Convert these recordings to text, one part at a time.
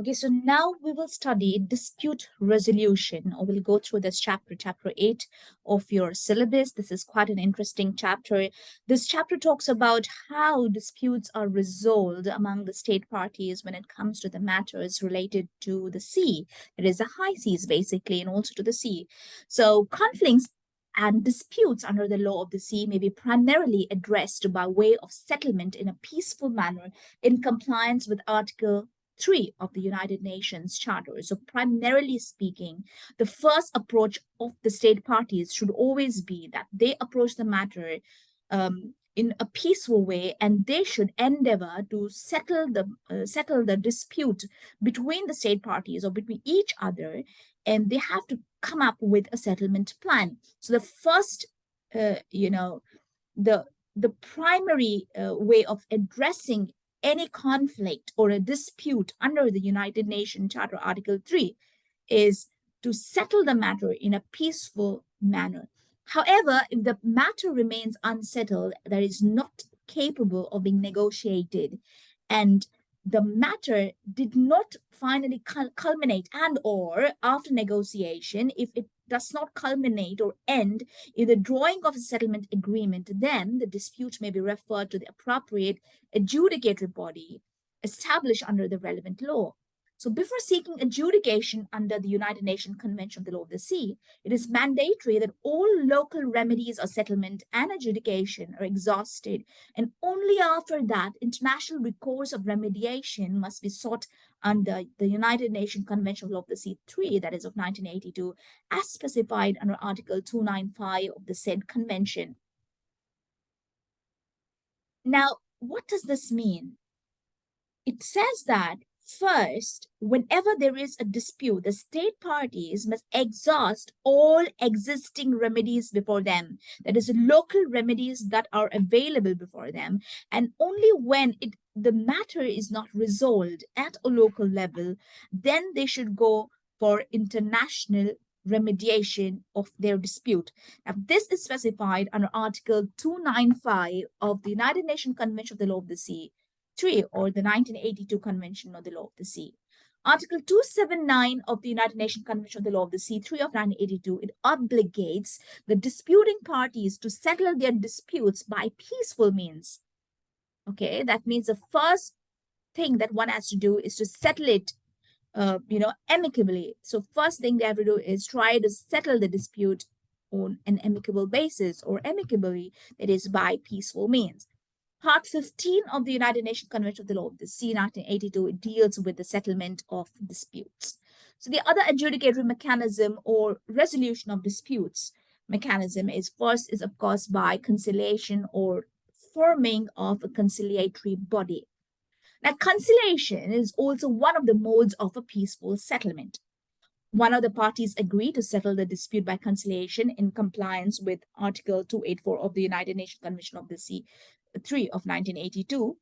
Okay, so now we will study dispute resolution, or we'll go through this chapter, chapter 8 of your syllabus. This is quite an interesting chapter. This chapter talks about how disputes are resolved among the state parties when it comes to the matters related to the sea. It is the high seas, basically, and also to the sea. So conflicts and disputes under the law of the sea may be primarily addressed by way of settlement in a peaceful manner in compliance with Article 3 of the United Nations Charter. So primarily speaking, the first approach of the state parties should always be that they approach the matter um, in a peaceful way and they should endeavor to settle the uh, settle the dispute between the state parties or between each other and they have to come up with a settlement plan so the first uh, you know the the primary uh, way of addressing any conflict or a dispute under the United Nations Charter Article 3 is to settle the matter in a peaceful manner. However, if the matter remains unsettled, that is not capable of being negotiated, and the matter did not finally culminate and or after negotiation, if it does not culminate or end in the drawing of a settlement agreement, then the dispute may be referred to the appropriate adjudicatory body established under the relevant law. So before seeking adjudication under the United Nations Convention of the Law of the Sea, it is mandatory that all local remedies or settlement and adjudication are exhausted, and only after that, international recourse of remediation must be sought under the United Nations Convention of Law of the Sea 3, that is of 1982, as specified under Article 295 of the said convention. Now, what does this mean? It says that First, whenever there is a dispute, the state parties must exhaust all existing remedies before them. That is, local remedies that are available before them. And only when it, the matter is not resolved at a local level, then they should go for international remediation of their dispute. Now, this is specified under Article 295 of the United Nations Convention of the Law of the Sea. 3 or the 1982 Convention on the Law of the Sea. Article 279 of the United Nations Convention on the Law of the Sea 3 of 1982, it obligates the disputing parties to settle their disputes by peaceful means. Okay, that means the first thing that one has to do is to settle it, uh, you know, amicably. So first thing they have to do is try to settle the dispute on an amicable basis or amicably, that is by peaceful means. Part 15 of the United Nations Convention of the Law of the Sea 1982 deals with the settlement of disputes. So the other adjudicatory mechanism or resolution of disputes mechanism is first is of course by conciliation or forming of a conciliatory body. Now conciliation is also one of the modes of a peaceful settlement. One of the parties agree to settle the dispute by conciliation in compliance with Article 284 of the United Nations Convention of the Sea 3 of 1982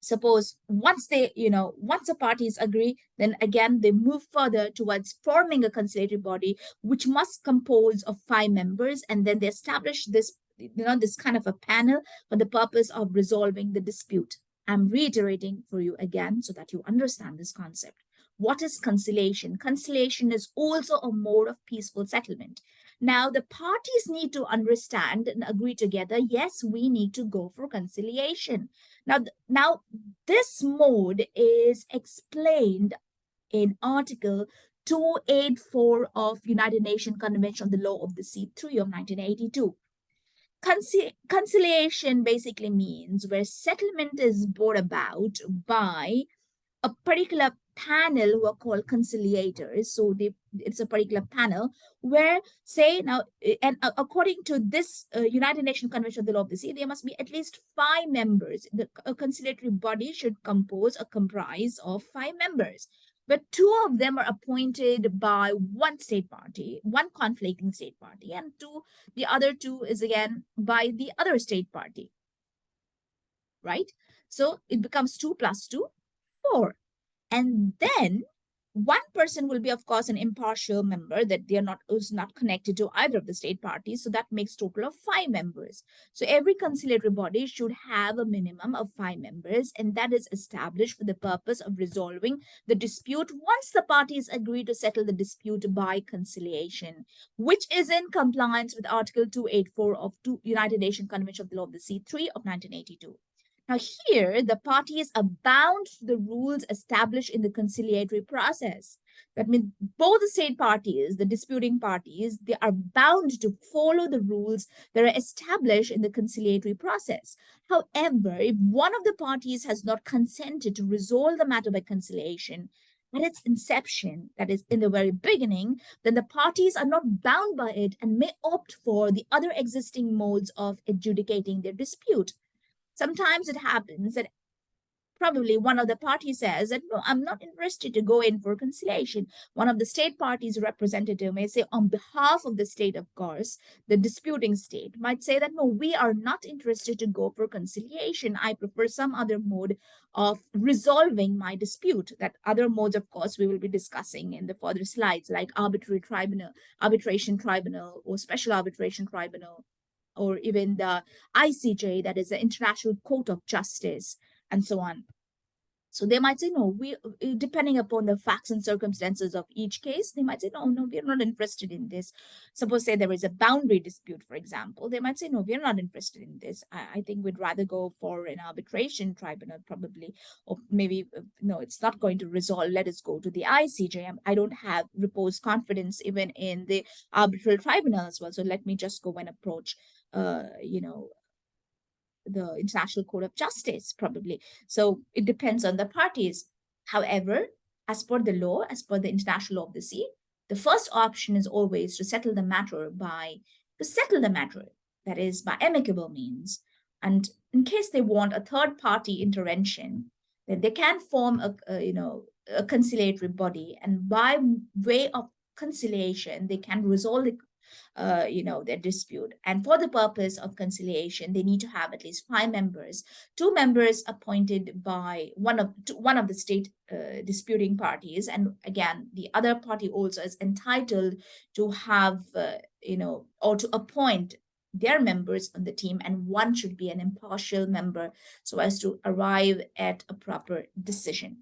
suppose once they you know once the parties agree then again they move further towards forming a conciliatory body which must compose of five members and then they establish this you know this kind of a panel for the purpose of resolving the dispute. I'm reiterating for you again so that you understand this concept. What is conciliation? Conciliation is also a mode of peaceful settlement now, the parties need to understand and agree together, yes, we need to go for conciliation. Now, now this mode is explained in Article 284 of United Nations Convention on the Law of the Sea 3 of 1982. Conci conciliation basically means where settlement is brought about by a particular panel who are called conciliators. So they, it's a particular panel where say now, eh, and according to this uh, United Nations Convention of the Law of the Sea, there must be at least five members. The a conciliatory body should compose or comprise of five members. But two of them are appointed by one state party, one conflicting state party, and two, the other two is again by the other state party. Right? So it becomes two plus two, four. And then one person will be, of course, an impartial member that they are not is not connected to either of the state parties. So that makes total of five members. So every conciliatory body should have a minimum of five members, and that is established for the purpose of resolving the dispute once the parties agree to settle the dispute by conciliation, which is in compliance with Article 284 of the United Nations Convention of the Law of the Sea 3 of 1982. Now here, the parties are bound to the rules established in the conciliatory process. That means both the state parties, the disputing parties, they are bound to follow the rules that are established in the conciliatory process. However, if one of the parties has not consented to resolve the matter by conciliation, at its inception, that is in the very beginning, then the parties are not bound by it and may opt for the other existing modes of adjudicating their dispute. Sometimes it happens that probably one of the parties says that, no, I'm not interested to go in for conciliation. One of the state parties representative may say on behalf of the state, of course, the disputing state might say that, no, we are not interested to go for conciliation. I prefer some other mode of resolving my dispute. That other modes, of course, we will be discussing in the further slides, like arbitrary tribunal, arbitration tribunal, or special arbitration tribunal, or even the ICJ, that is the International Court of Justice, and so on. So they might say, no, we, uh, depending upon the facts and circumstances of each case, they might say, no, no, we're not interested in this. Suppose say there is a boundary dispute, for example, they might say, no, we're not interested in this. I, I think we'd rather go for an arbitration tribunal probably, or maybe, uh, no, it's not going to resolve. Let us go to the ICJ. I don't have reposed confidence even in the arbitral tribunal as well. So let me just go and approach uh, you know, the International Court of Justice, probably. So it depends on the parties. However, as per the law, as per the International Law of the Sea, the first option is always to settle the matter by, to settle the matter, that is by amicable means. And in case they want a third party intervention, then they can form a, a you know, a conciliatory body and by way of conciliation, they can resolve the uh, you know, their dispute. And for the purpose of conciliation, they need to have at least five members, two members appointed by one of one of the state uh, disputing parties. And again, the other party also is entitled to have, uh, you know, or to appoint their members on the team and one should be an impartial member so as to arrive at a proper decision.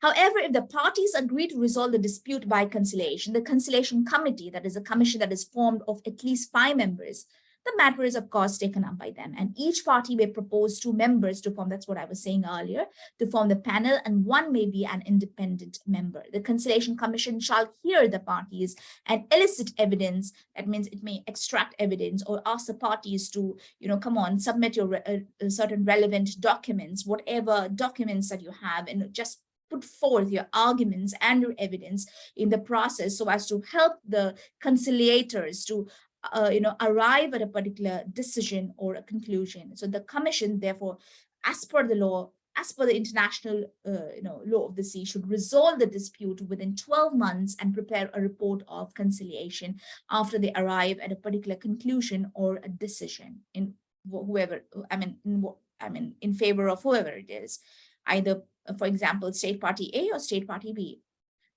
However, if the parties agree to resolve the dispute by conciliation, the conciliation committee, that is a commission that is formed of at least five members, the matter is of course taken up by them and each party may propose two members to form, that's what I was saying earlier, to form the panel and one may be an independent member. The conciliation commission shall hear the parties and elicit evidence. That means it may extract evidence or ask the parties to, you know, come on, submit your uh, uh certain relevant documents, whatever documents that you have and just put forth your arguments and your evidence in the process so as to help the conciliators to uh, you know arrive at a particular decision or a conclusion. So the commission therefore as per the law as per the international uh, you know law of the sea should resolve the dispute within 12 months and prepare a report of conciliation after they arrive at a particular conclusion or a decision in whoever i mean in, i mean in favor of whoever it is either for example, state party A or state party B.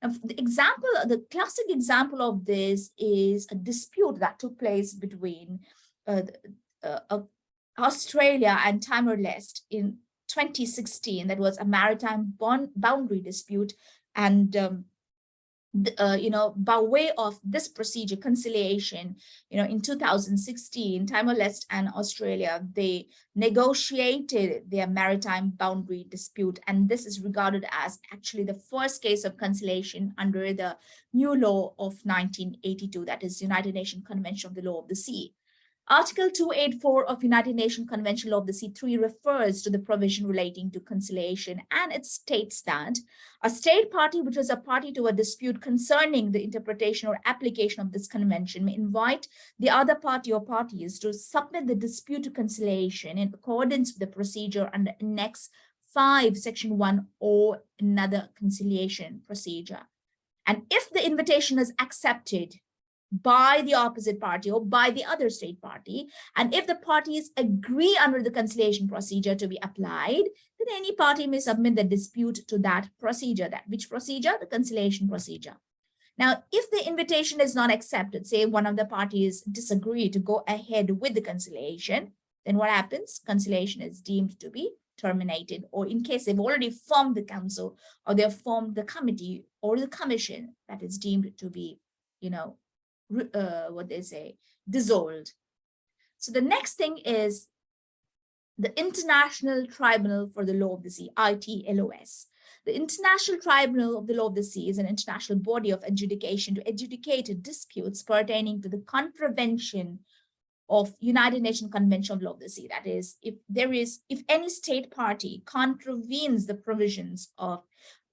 Now, the example, the classic example of this is a dispute that took place between uh, uh, uh, Australia and Timor-Leste in 2016. That was a maritime bond boundary dispute. And um, uh, you know, by way of this procedure, conciliation, you know, in 2016, Timor-Leste and Australia, they negotiated their maritime boundary dispute. And this is regarded as actually the first case of conciliation under the new law of 1982, that is United Nations Convention of the Law of the Sea. Article 284 of United Nations Convention Law of the Sea 3 refers to the provision relating to conciliation and it states that a state party which is a party to a dispute concerning the interpretation or application of this convention may invite the other party or parties to submit the dispute to conciliation in accordance with the procedure under Annex 5, Section 1 or another conciliation procedure. And if the invitation is accepted, by the opposite party or by the other state party. And if the parties agree under the conciliation procedure to be applied, then any party may submit the dispute to that procedure. That which procedure? The conciliation procedure. Now, if the invitation is not accepted, say one of the parties disagree to go ahead with the conciliation, then what happens? Conciliation is deemed to be terminated, or in case they've already formed the council or they've formed the committee or the commission that is deemed to be, you know, uh, what they say, dissolved. So the next thing is the International Tribunal for the Law of the Sea, ITLOS. The International Tribunal of the Law of the Sea is an international body of adjudication to adjudicate disputes pertaining to the contravention of United Nations Convention of Law of the Sea. That is, if there is, if any state party contravenes the provisions of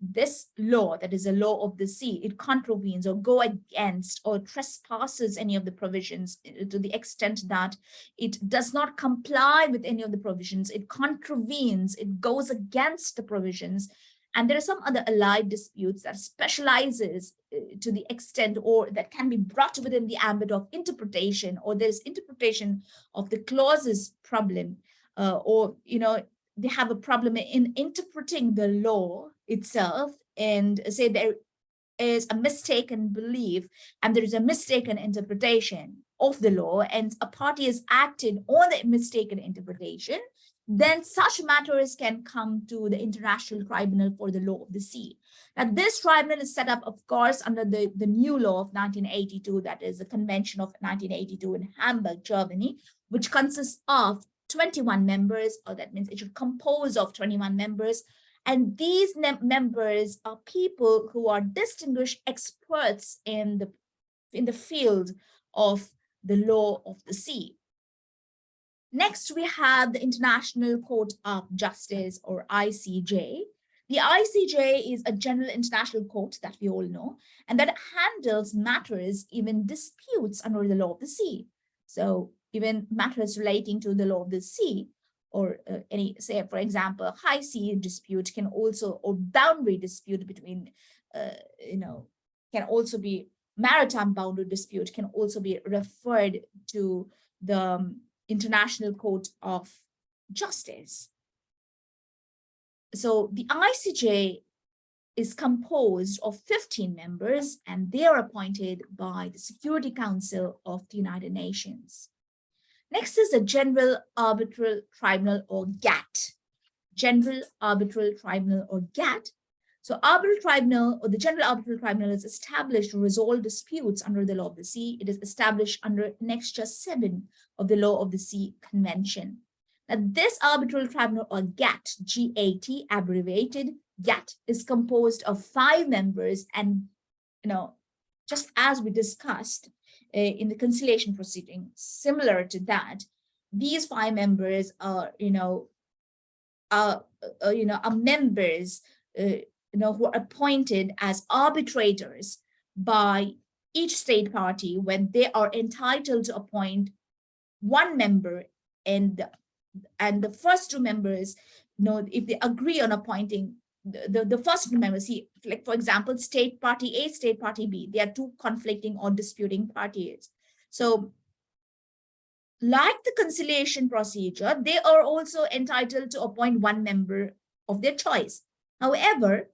this law that is a law of the sea it contravenes or go against or trespasses any of the provisions uh, to the extent that it does not comply with any of the provisions it contravenes it goes against the provisions. And there are some other allied disputes that specializes uh, to the extent or that can be brought within the ambit of interpretation or there's interpretation of the clauses problem uh, or you know they have a problem in interpreting the law itself and say there is a mistaken belief and there is a mistaken interpretation of the law and a party is acted on the mistaken interpretation, then such matters can come to the International Tribunal for the Law of the Sea. Now, this tribunal is set up, of course, under the, the new law of 1982, that is the Convention of 1982 in Hamburg, Germany, which consists of 21 members, or that means it should compose of 21 members. And these members are people who are distinguished experts in the, in the field of the law of the sea. Next, we have the International Court of Justice or ICJ. The ICJ is a general international court that we all know, and that handles matters, even disputes under the law of the sea. So even matters relating to the law of the sea or uh, any, say, for example, high sea dispute can also, or boundary dispute between, uh, you know, can also be maritime boundary dispute can also be referred to the um, International Court of Justice. So the ICJ is composed of 15 members and they are appointed by the Security Council of the United Nations. Next is the General Arbitral Tribunal or GAT. General Arbitral Tribunal or GAT. So Arbitral Tribunal or the General Arbitral Tribunal is established to resolve disputes under the law of the sea. It is established under Annexure 7 of the Law of the Sea Convention. Now this Arbitral Tribunal or GAT, G-A-T, abbreviated, GAT is composed of five members and, you know, just as we discussed, uh, in the conciliation proceeding, similar to that, these five members are, you know, are, uh, you know, are members, uh, you know, who are appointed as arbitrators by each state party when they are entitled to appoint one member and and the first two members you know if they agree on appointing the, the, first member, see, like for example, state party A, state party B, they are two conflicting or disputing parties. So like the conciliation procedure, they are also entitled to appoint one member of their choice. However,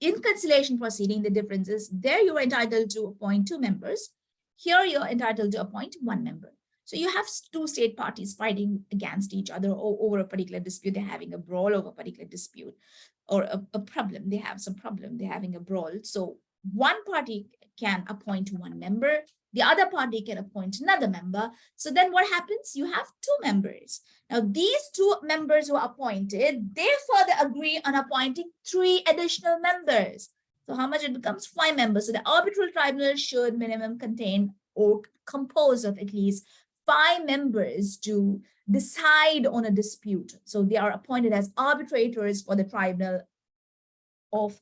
in conciliation proceeding, the difference is there you are entitled to appoint two members. Here you're entitled to appoint one member. So you have two state parties fighting against each other over a particular dispute. They're having a brawl over a particular dispute or a, a problem, they have some problem, they're having a brawl. So one party can appoint one member, the other party can appoint another member. So then what happens? You have two members. Now these two members who are appointed, they further agree on appointing three additional members. So how much it becomes five members. So the arbitral tribunal should minimum contain or compose of at least five members to decide on a dispute. So they are appointed as arbitrators for the tribunal of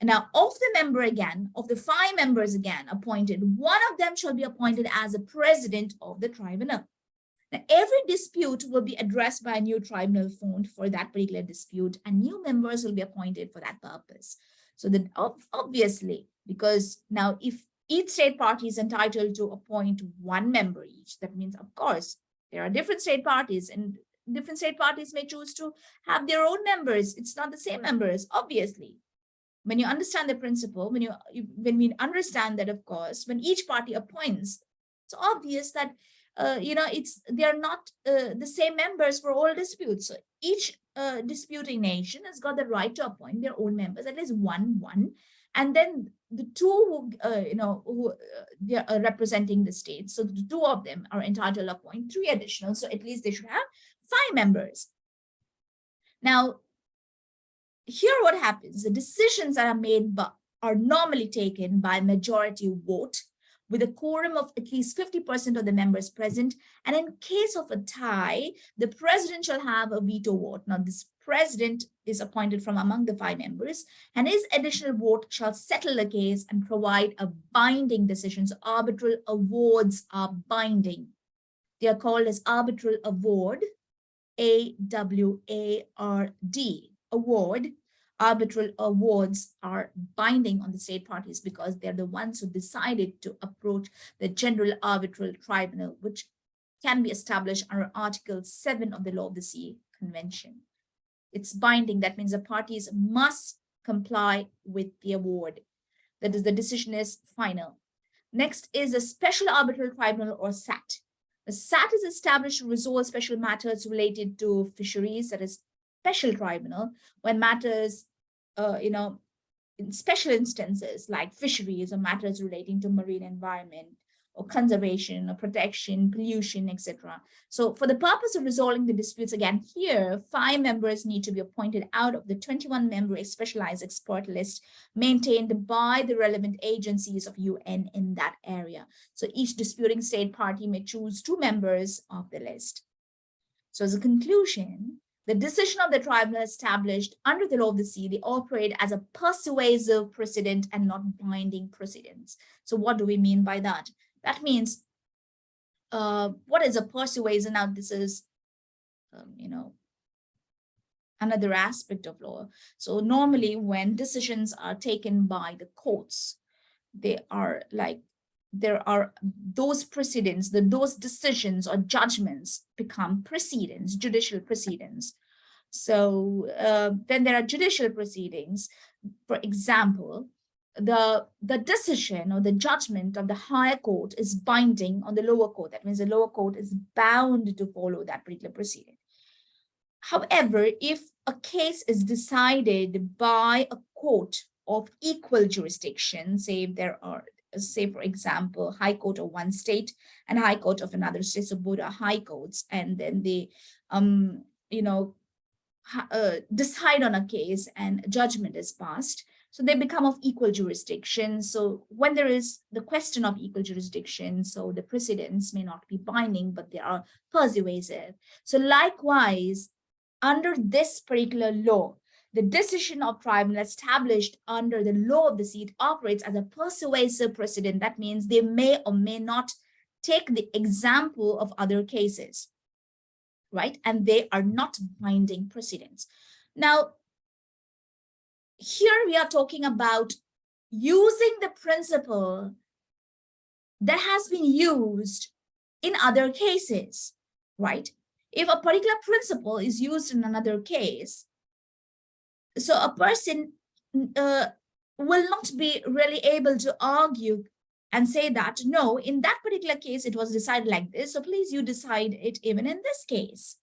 now of the member again, of the five members again appointed, one of them shall be appointed as a president of the tribunal. Now, every dispute will be addressed by a new tribunal formed for that particular dispute and new members will be appointed for that purpose. So that obviously, because now if each state party is entitled to appoint one member each. That means, of course, there are different state parties and different state parties may choose to have their own members. It's not the same members, obviously. When you understand the principle, when you when we understand that, of course, when each party appoints, it's obvious that uh, you know it's they are not uh, the same members for all disputes. So each uh, disputing nation has got the right to appoint their own members, at least one one, and then the two who uh, you know who uh, they are representing the state. So the two of them are entitled appoint three additional. So at least they should have five members. Now, here what happens, the decisions that are made but are normally taken by majority vote with a quorum of at least 50% of the members present. And in case of a tie, the president shall have a veto vote. Now, this president is appointed from among the five members, and his additional vote shall settle the case and provide a binding decision. So arbitral awards are binding. They are called as arbitral award a-W-A-R-D, award. Arbitral awards are binding on the state parties because they're the ones who decided to approach the General Arbitral Tribunal, which can be established under Article 7 of the Law of the Sea Convention. It's binding. That means the parties must comply with the award. That is, the decision is final. Next is a Special Arbitral Tribunal or SAT. The SAT is established to resolve special matters related to fisheries, that is special tribunal, when matters, uh, you know, in special instances like fisheries or matters relating to marine environment or conservation or protection, pollution, etc. So for the purpose of resolving the disputes again here, five members need to be appointed out of the 21 member specialized expert list maintained by the relevant agencies of UN in that area. So each disputing state party may choose two members of the list. So as a conclusion, the decision of the tribunal established under the law of the sea, they operate as a persuasive precedent and not binding precedents. So what do we mean by that? That means uh, what is a persuasion? Now, this is, um, you know, another aspect of law. So normally when decisions are taken by the courts, they are like, there are those precedents, the, those decisions or judgments become precedents, judicial precedents. So uh, then there are judicial proceedings. For example, the the decision or the judgment of the higher court is binding on the lower court that means the lower court is bound to follow that particular proceeding however if a case is decided by a court of equal jurisdiction say there are say for example high court of one state and high court of another state so both are high courts and then they um you know uh, decide on a case and judgment is passed so they become of equal jurisdiction. So when there is the question of equal jurisdiction, so the precedents may not be binding, but they are persuasive. So likewise, under this particular law, the decision of tribunal established under the law of the seat operates as a persuasive precedent. That means they may or may not take the example of other cases, right? And they are not binding precedents. Now, here we are talking about using the principle that has been used in other cases, right? If a particular principle is used in another case, so a person uh, will not be really able to argue and say that, no, in that particular case, it was decided like this, so please you decide it even in this case,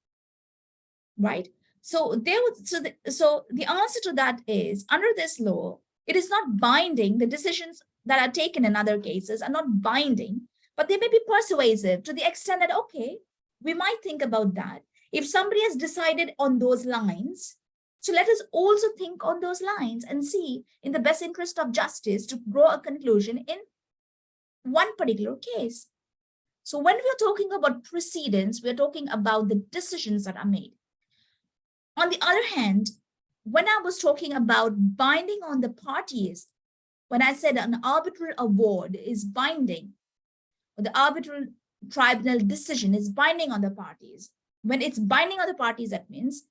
right? So they would so the, so the answer to that is under this law, it is not binding. The decisions that are taken in other cases are not binding, but they may be persuasive to the extent that, okay, we might think about that. If somebody has decided on those lines, so let us also think on those lines and see in the best interest of justice to draw a conclusion in one particular case. So when we're talking about precedents, we're talking about the decisions that are made. On the other hand, when I was talking about binding on the parties, when I said an arbitral award is binding, or the arbitral tribunal decision is binding on the parties, when it's binding on the parties, that means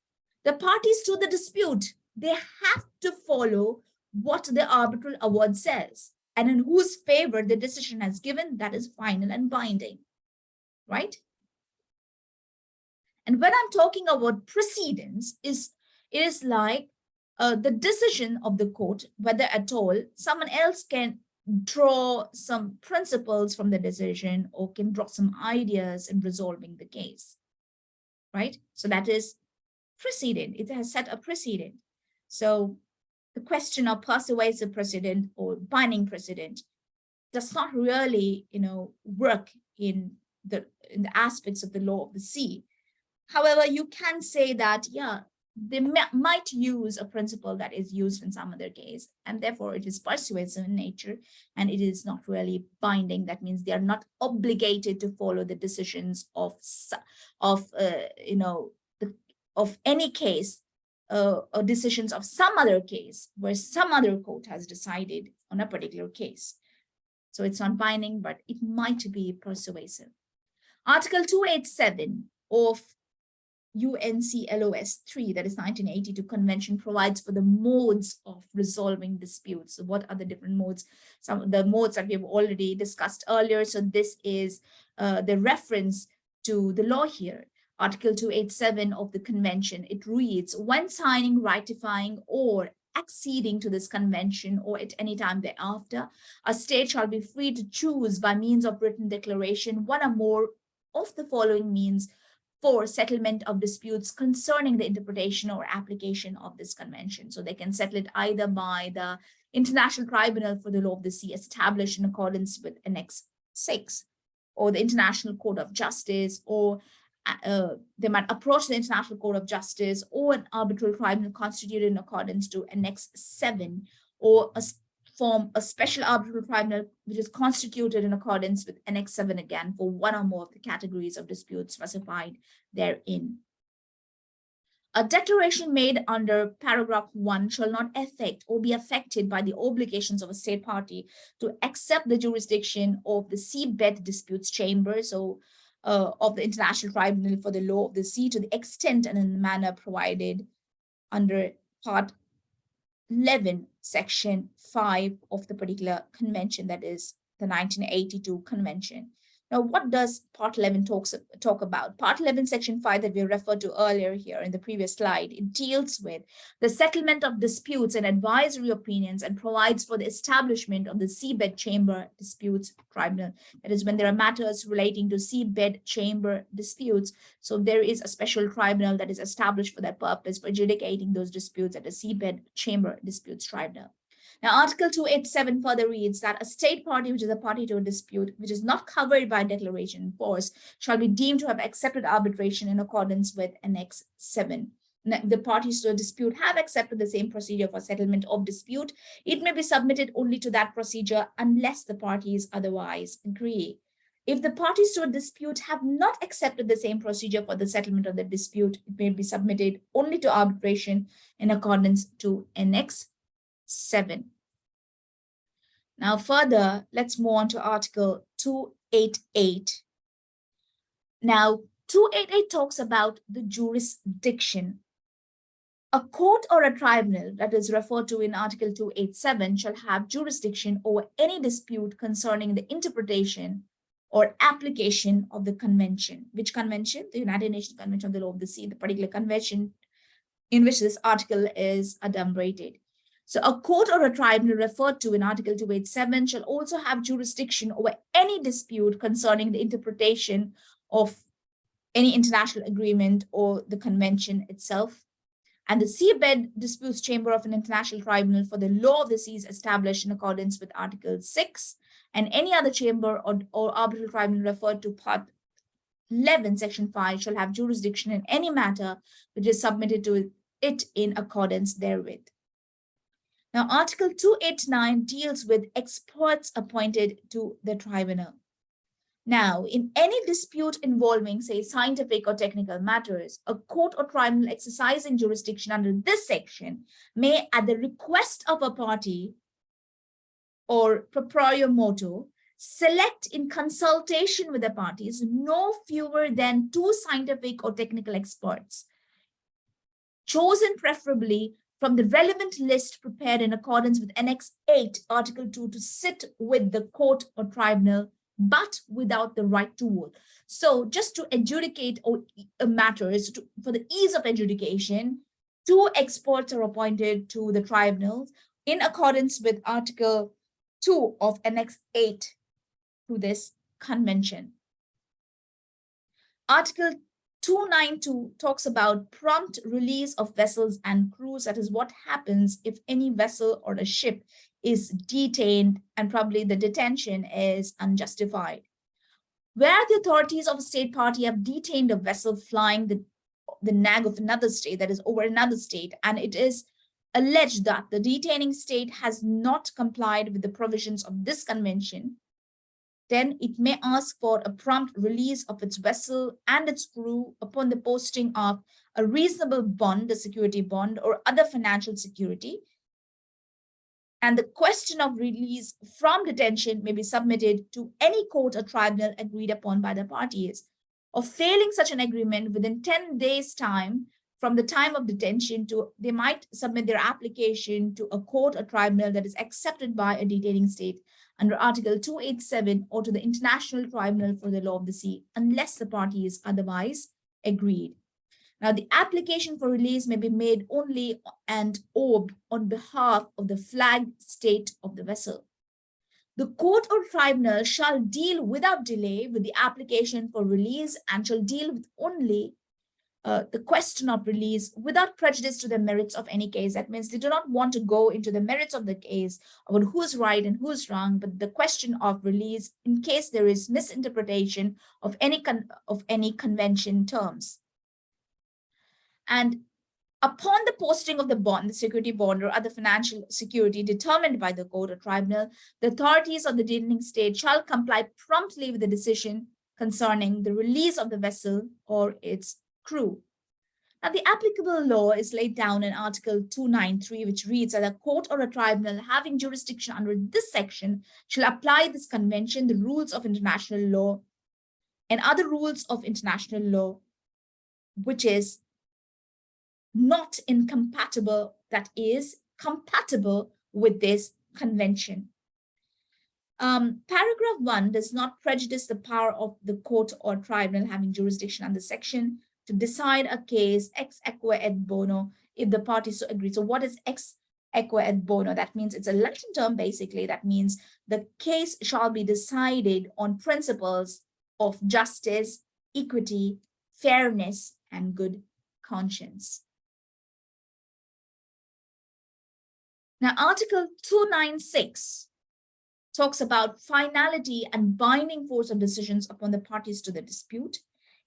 the parties to the dispute, they have to follow what the arbitral award says. and in whose favor the decision has given, that is final and binding, right? And when I'm talking about precedence, is it is like uh, the decision of the court, whether at all, someone else can draw some principles from the decision or can draw some ideas in resolving the case, right? So that is precedent. It has set a precedent. So the question of persuasive precedent or binding precedent does not really, you know, work in the in the aspects of the law of the sea. However, you can say that, yeah, they might use a principle that is used in some other case, and therefore it is persuasive in nature, and it is not really binding. That means they are not obligated to follow the decisions of, of uh, you know, of any case uh, or decisions of some other case where some other court has decided on a particular case. So it's not binding, but it might be persuasive. Article 287 of UNCLOS 3, that is 1982 convention, provides for the modes of resolving disputes. So what are the different modes? Some of the modes that we have already discussed earlier. So this is uh, the reference to the law here. Article 287 of the convention, it reads, when signing, ratifying, or acceding to this convention or at any time thereafter, a state shall be free to choose by means of written declaration one or more of the following means for settlement of disputes concerning the interpretation or application of this convention. So they can settle it either by the International Tribunal for the Law of the Sea established in accordance with Annex 6 or the International Court of Justice or uh, they might approach the International Court of Justice or an arbitral tribunal constituted in accordance to Annex 7 or a form a special arbitral tribunal which is constituted in accordance with Annex 7 again for one or more of the categories of disputes specified therein. A declaration made under paragraph 1 shall not affect or be affected by the obligations of a state party to accept the jurisdiction of the seabed disputes chamber, so uh, of the International Tribunal for the Law of the Sea to the extent and in the manner provided under part 11, section 5 of the particular convention, that is the 1982 convention. Now, what does part 11 talks talk about? Part 11, section 5 that we referred to earlier here in the previous slide, it deals with the settlement of disputes and advisory opinions and provides for the establishment of the seabed chamber disputes tribunal. That is when there are matters relating to seabed chamber disputes. So there is a special tribunal that is established for that purpose for adjudicating those disputes at the seabed chamber disputes tribunal. Now, Article 287 further reads that a state party which is a party to a dispute which is not covered by declaration in force shall be deemed to have accepted arbitration in accordance with Annex 7 the parties to a dispute have accepted the same procedure for settlement of dispute, it may be submitted only to that procedure unless the parties otherwise agree. If the parties to a dispute have not accepted the same procedure for the settlement of the dispute, it may be submitted only to arbitration in accordance to Annex 7. Now further, let's move on to Article 288. Now, 288 talks about the jurisdiction. A court or a tribunal that is referred to in Article 287 shall have jurisdiction over any dispute concerning the interpretation or application of the convention. Which convention? The United Nations Convention on the Law of the Sea, the particular convention in which this article is adumbrated. So a court or a tribunal referred to in Article 287 shall also have jurisdiction over any dispute concerning the interpretation of any international agreement or the convention itself. And the seabed disputes chamber of an international tribunal for the law of the seas established in accordance with Article 6 and any other chamber or, or arbitral tribunal referred to part 11, section 5 shall have jurisdiction in any matter which is submitted to it in accordance therewith. Now, Article 289 deals with experts appointed to the tribunal. Now, in any dispute involving, say, scientific or technical matters, a court or tribunal exercising jurisdiction under this section may, at the request of a party or proprio motu, select in consultation with the parties no fewer than two scientific or technical experts, chosen preferably from the relevant list prepared in accordance with Annex 8, Article 2 to sit with the court or tribunal, but without the right to vote. So just to adjudicate matters, to, for the ease of adjudication, two experts are appointed to the tribunals in accordance with Article 2 of Annex 8 to this convention. Article 292 talks about prompt release of vessels and crews. That is what happens if any vessel or a ship is detained and probably the detention is unjustified. Where the authorities of a state party have detained a vessel flying the, the nag of another state, that is over another state, and it is alleged that the detaining state has not complied with the provisions of this convention, then it may ask for a prompt release of its vessel and its crew upon the posting of a reasonable bond, a security bond, or other financial security. And the question of release from detention may be submitted to any court or tribunal agreed upon by the parties. Or failing such an agreement within 10 days time from the time of detention to they might submit their application to a court or tribunal that is accepted by a detaining state under Article 287 or to the International Tribunal for the Law of the Sea, unless the party is otherwise agreed. Now, the application for release may be made only and or on behalf of the flag state of the vessel. The court or tribunal shall deal without delay with the application for release and shall deal with only uh, the question of release without prejudice to the merits of any case. That means they do not want to go into the merits of the case about who's right and who's wrong, but the question of release in case there is misinterpretation of any of any convention terms. And upon the posting of the bond, the security bond or other financial security determined by the court or tribunal, the authorities of the detaining state shall comply promptly with the decision concerning the release of the vessel or its crew. Now, the applicable law is laid down in Article 293, which reads that a court or a tribunal having jurisdiction under this section shall apply this convention, the rules of international law, and other rules of international law, which is not incompatible, that is compatible with this convention. Um, paragraph one does not prejudice the power of the court or tribunal having jurisdiction under section to decide a case ex aequo et bono if the parties so agree. So what is ex aequo et bono? That means it's a Latin term, basically. That means the case shall be decided on principles of justice, equity, fairness, and good conscience. Now, Article 296 talks about finality and binding force of decisions upon the parties to the dispute.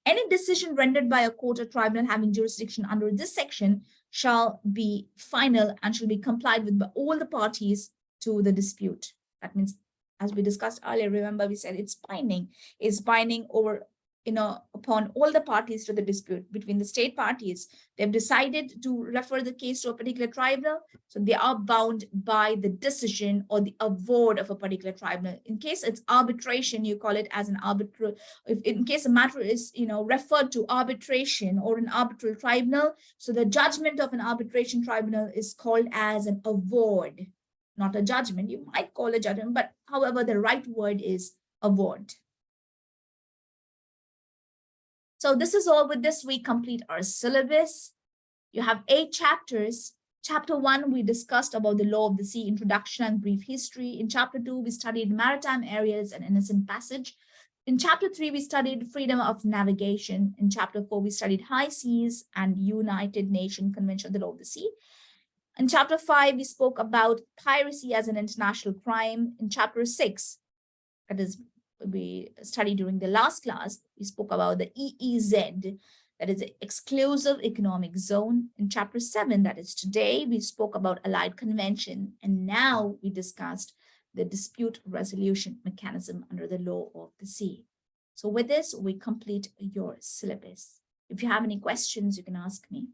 Any decision rendered by a court or tribunal having jurisdiction under this section shall be final and shall be complied with by all the parties to the dispute. That means, as we discussed earlier, remember we said it's binding, is binding over you know, upon all the parties to the dispute between the state parties, they've decided to refer the case to a particular tribunal. So they are bound by the decision or the award of a particular tribunal. In case it's arbitration, you call it as an arbitral. If in case a matter is, you know, referred to arbitration or an arbitral tribunal, so the judgment of an arbitration tribunal is called as an award, not a judgment. You might call a judgment, but however, the right word is award. So this is all with this we complete our syllabus. You have eight chapters. Chapter one, we discussed about the law of the sea, introduction and brief history. In chapter two, we studied maritime areas and innocent passage. In chapter three, we studied freedom of navigation. In chapter four, we studied high seas and United Nations Convention of the Law of the Sea. In chapter five, we spoke about piracy as an international crime. In chapter six, that is we studied during the last class, we spoke about the EEZ, that is the exclusive economic zone. In chapter seven, that is today, we spoke about allied convention. And now we discussed the dispute resolution mechanism under the law of the sea. So with this, we complete your syllabus. If you have any questions, you can ask me.